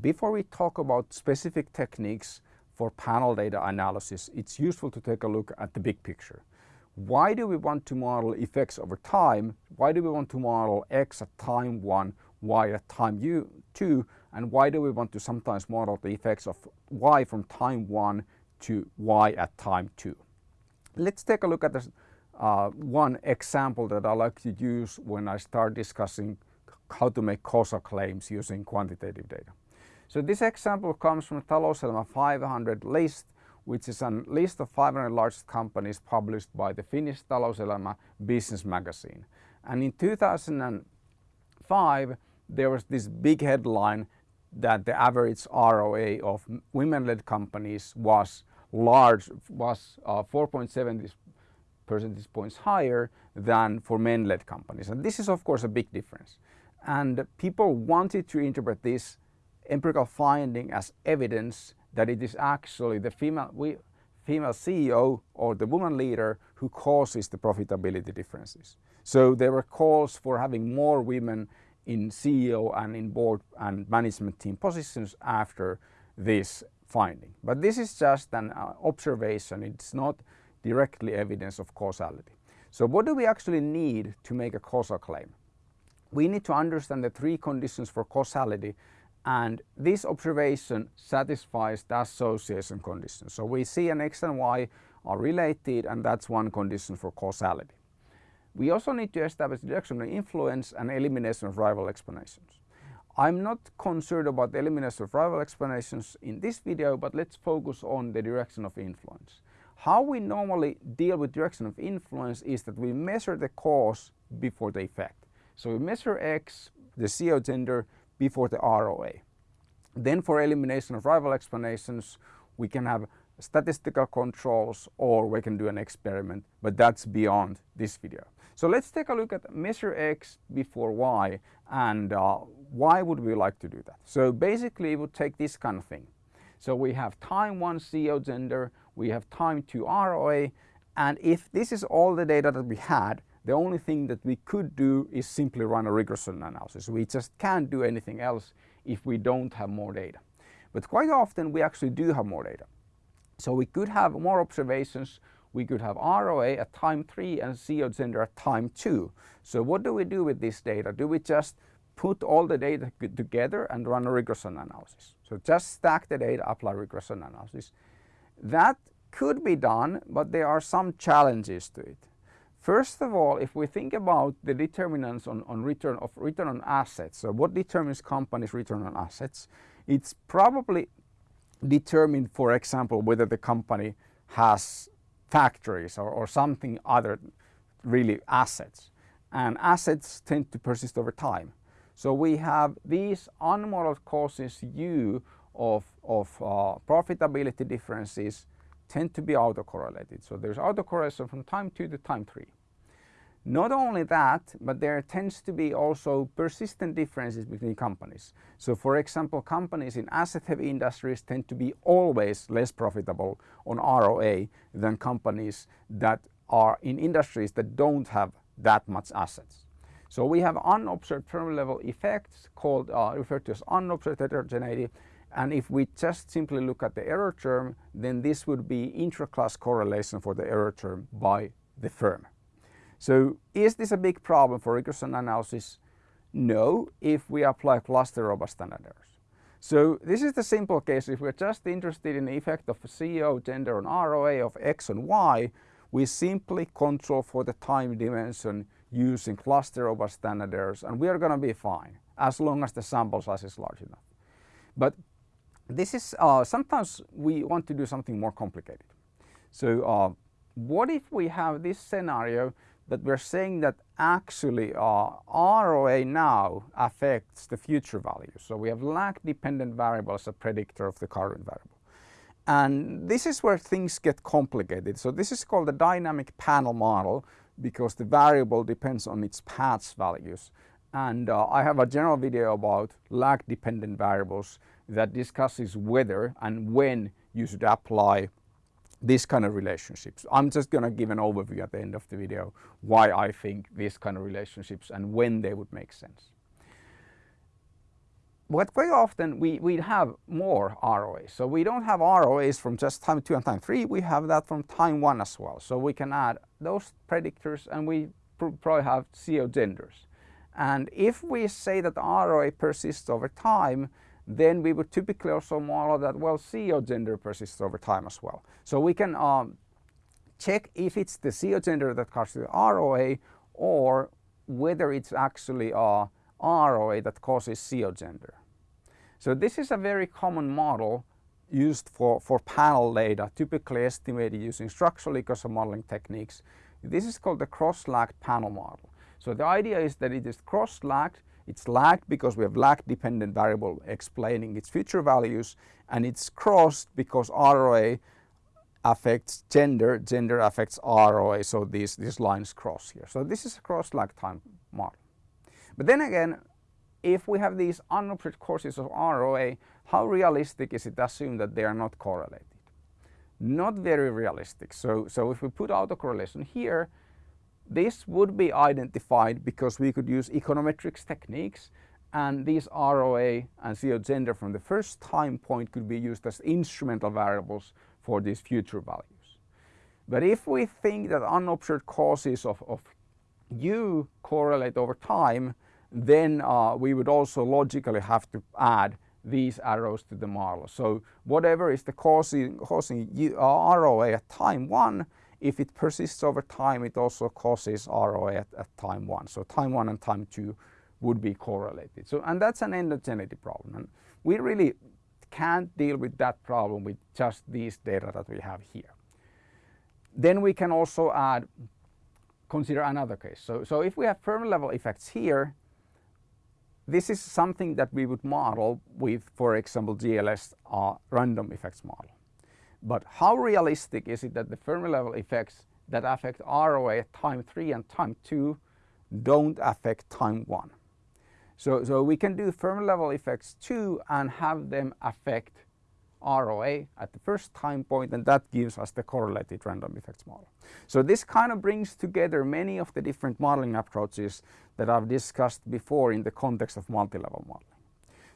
before we talk about specific techniques for panel data analysis, it's useful to take a look at the big picture. Why do we want to model effects over time? Why do we want to model X at time 1, Y at time U, 2, and why do we want to sometimes model the effects of Y from time 1 to Y at time 2? Let's take a look at this uh, one example that I like to use when I start discussing how to make causal claims using quantitative data. So this example comes from Talouselämä 500 list, which is a list of 500 largest companies published by the Finnish Talouselämä business magazine. And in 2005, there was this big headline that the average ROA of women-led companies was large, was uh, 4.7 percentage points higher than for men-led companies. And this is of course a big difference. And people wanted to interpret this empirical finding as evidence that it is actually the female, we, female CEO or the woman leader who causes the profitability differences. So there were calls for having more women in CEO and in board and management team positions after this finding. But this is just an uh, observation, it's not directly evidence of causality. So what do we actually need to make a causal claim? We need to understand the three conditions for causality and this observation satisfies the association condition. So we see an X and Y are related and that's one condition for causality. We also need to establish direction of influence and elimination of rival explanations. I'm not concerned about the elimination of rival explanations in this video, but let's focus on the direction of influence. How we normally deal with direction of influence is that we measure the cause before the effect. So we measure X, the CEO gender, before the ROA. Then for elimination of rival explanations, we can have statistical controls or we can do an experiment, but that's beyond this video. So let's take a look at measure X before Y and uh, why would we like to do that? So basically we would take this kind of thing. So we have time 1 CEO gender, we have time 2 ROA, and if this is all the data that we had, the only thing that we could do is simply run a regression analysis. We just can't do anything else if we don't have more data. But quite often we actually do have more data. So we could have more observations, we could have ROA at time 3 and CEO gender at time 2. So what do we do with this data? Do we just put all the data together and run a regression analysis? So just stack the data, apply regression analysis. That could be done, but there are some challenges to it. First of all, if we think about the determinants on, on return of return on assets, so what determines companies' return on assets, it's probably determined, for example, whether the company has factories or, or something other really assets. And assets tend to persist over time. So we have these unmodeled causes U of, of uh, profitability differences tend to be autocorrelated. So there's autocorrelation from time 2 to time 3. Not only that, but there tends to be also persistent differences between companies. So for example, companies in asset heavy industries tend to be always less profitable on ROA than companies that are in industries that don't have that much assets. So we have unobserved firm level effects called uh, referred to as unobserved heterogeneity and if we just simply look at the error term, then this would be intra-class correlation for the error term by the firm. So is this a big problem for regression analysis? No, if we apply cluster robust standard errors. So this is the simple case. If we're just interested in the effect of CEO, gender on ROA of X and Y, we simply control for the time dimension using cluster robust standard errors and we are going to be fine as long as the sample size is large enough. But this is uh, sometimes we want to do something more complicated. So uh, what if we have this scenario that we're saying that actually uh, ROA now affects the future value. So we have lag dependent variable as a predictor of the current variable. And this is where things get complicated. So this is called the dynamic panel model because the variable depends on its paths values. And uh, I have a general video about lag dependent variables that discusses whether and when you should apply this kind of relationships. I'm just going to give an overview at the end of the video why I think these kind of relationships and when they would make sense. but quite often we, we have more ROAs. So we don't have ROAs from just time two and time three, we have that from time one as well. So we can add those predictors and we pr probably have CEO genders. And if we say that ROA persists over time, then we would typically also model that, well, CEO gender persists over time as well. So we can um, check if it's the CEO gender that causes the ROA or whether it's actually a ROA that causes CEO gender. So this is a very common model used for, for panel data, typically estimated using structural equation modeling techniques. This is called the cross-lagged panel model. So the idea is that it is cross-lagged, it's lagged because we have lag dependent variable explaining its future values and it's crossed because ROA affects gender, gender affects ROA, so these, these lines cross here. So this is a cross-lag time model. But then again, if we have these unobserved courses of ROA, how realistic is it to assume that they are not correlated? Not very realistic. So, so if we put autocorrelation here, this would be identified because we could use econometrics techniques and these ROA and CEO gender from the first time point could be used as instrumental variables for these future values. But if we think that unobserved causes of, of U correlate over time, then uh, we would also logically have to add these arrows to the model. So whatever is the causing, causing uh, ROA at time 1, if it persists over time, it also causes ROA at, at time 1. So time 1 and time 2 would be correlated. So, and that's an endogeneity problem. And we really can't deal with that problem with just these data that we have here. Then we can also add, consider another case. So, so if we have firm level effects here, this is something that we would model with, for example, GLS uh, random effects model. But how realistic is it that the firm level effects that affect ROA at time 3 and time 2 don't affect time 1? So, so we can do firm level effects too and have them affect ROA at the first time point and that gives us the correlated random effects model. So this kind of brings together many of the different modeling approaches that I've discussed before in the context of multi-level modeling.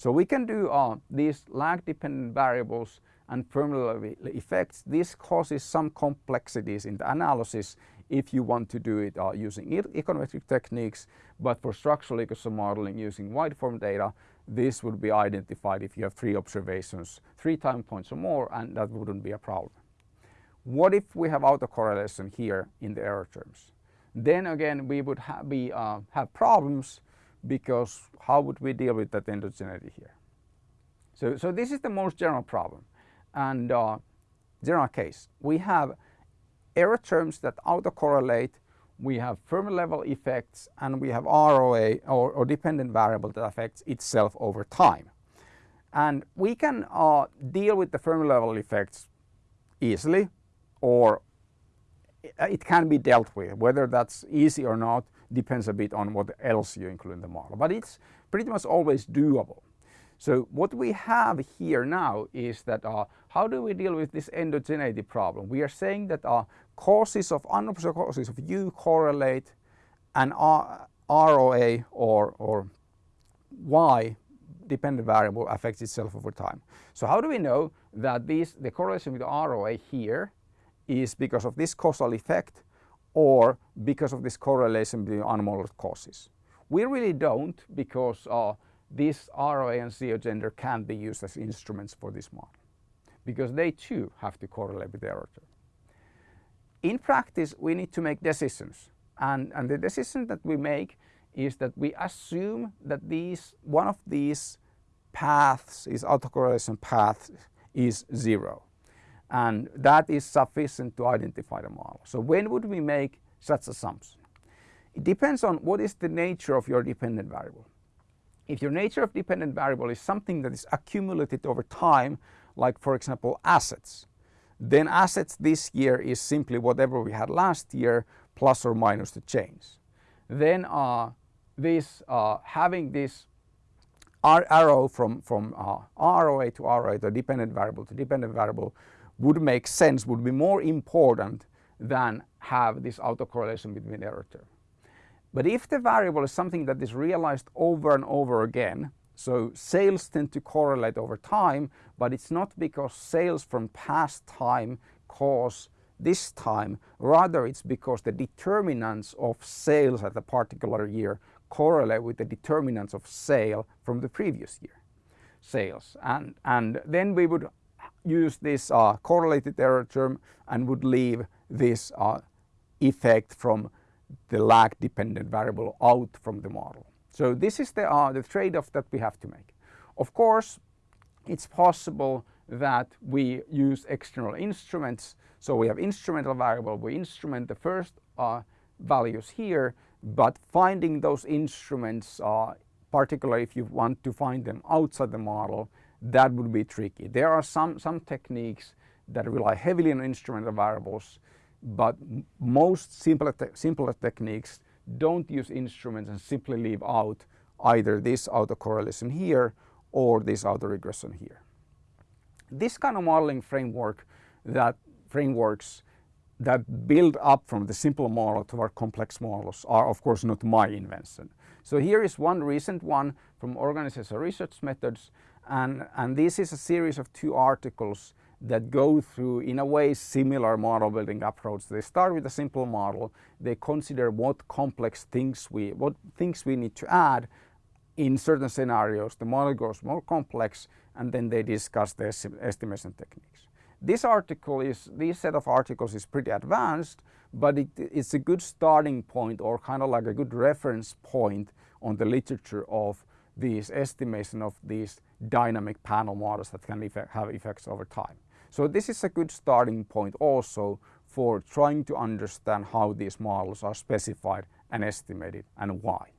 So we can do uh, these lag dependent variables and firm effects. This causes some complexities in the analysis if you want to do it uh, using econometric techniques, but for structural equation modeling using wide form data, this would be identified if you have three observations, three time points or more, and that wouldn't be a problem. What if we have autocorrelation here in the error terms? Then again, we would ha be, uh, have problems because how would we deal with that endogeneity here? So, so this is the most general problem and uh, general case. We have error terms that autocorrelate we have firm level effects and we have ROA or, or dependent variable that affects itself over time. And we can uh, deal with the firm level effects easily or it can be dealt with. Whether that's easy or not depends a bit on what else you include in the model, but it's pretty much always doable. So what we have here now is that uh, how do we deal with this endogeneity problem? We are saying that uh, causes of unobserved causes of U correlate and R, ROA or, or Y dependent variable affects itself over time. So how do we know that this, the correlation with ROA here is because of this causal effect or because of this correlation between unmodeled causes? We really don't because uh, this ROA and CEO gender can be used as instruments for this model because they too have to correlate with the error. In practice, we need to make decisions and, and the decision that we make is that we assume that these one of these paths is autocorrelation path is zero and that is sufficient to identify the model. So when would we make such assumption? It depends on what is the nature of your dependent variable. If your nature of dependent variable is something that is accumulated over time, like for example assets, then assets this year is simply whatever we had last year plus or minus the change. Then uh, this uh, having this arrow from, from uh, ROA to ROA the dependent variable to dependent variable would make sense, would be more important than have this autocorrelation between error term. But if the variable is something that is realized over and over again, So sales tend to correlate over time, but it's not because sales from past time cause this time, rather it's because the determinants of sales at a particular year correlate with the determinants of sale from the previous year sales. And, and then we would use this uh, correlated error term and would leave this uh, effect from the lag dependent variable out from the model. So this is the, uh, the trade-off that we have to make. Of course, it's possible that we use external instruments. So we have instrumental variable, we instrument the first uh, values here, but finding those instruments, uh, particularly if you want to find them outside the model, that would be tricky. There are some, some techniques that rely heavily on instrumental variables, but most simpler, te simpler techniques don't use instruments and simply leave out either this autocorrelation here or this autoregression here. This kind of modeling framework that frameworks that build up from the simple model to our complex models are of course not my invention. So here is one recent one from Organizational Research Methods and, and this is a series of two articles that go through in a way similar model building approach. They start with a simple model, they consider what complex things we, what things we need to add in certain scenarios. The model grows more complex and then they discuss the estimation techniques. This article is, this set of articles is pretty advanced, but it, it's a good starting point or kind of like a good reference point on the literature of these estimation of these dynamic panel models that can effect, have effects over time. So this is a good starting point also for trying to understand how these models are specified and estimated and why.